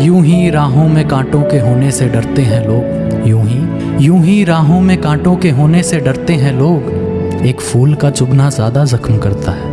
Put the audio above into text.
यूँ ही राहों में कांटों के होने से डरते हैं लोग। यूँ ही यूँ ही राहों में कांटों के होने से डरते हैं लोग। एक फूल का चुभना ज़्यादा जख्म करता है।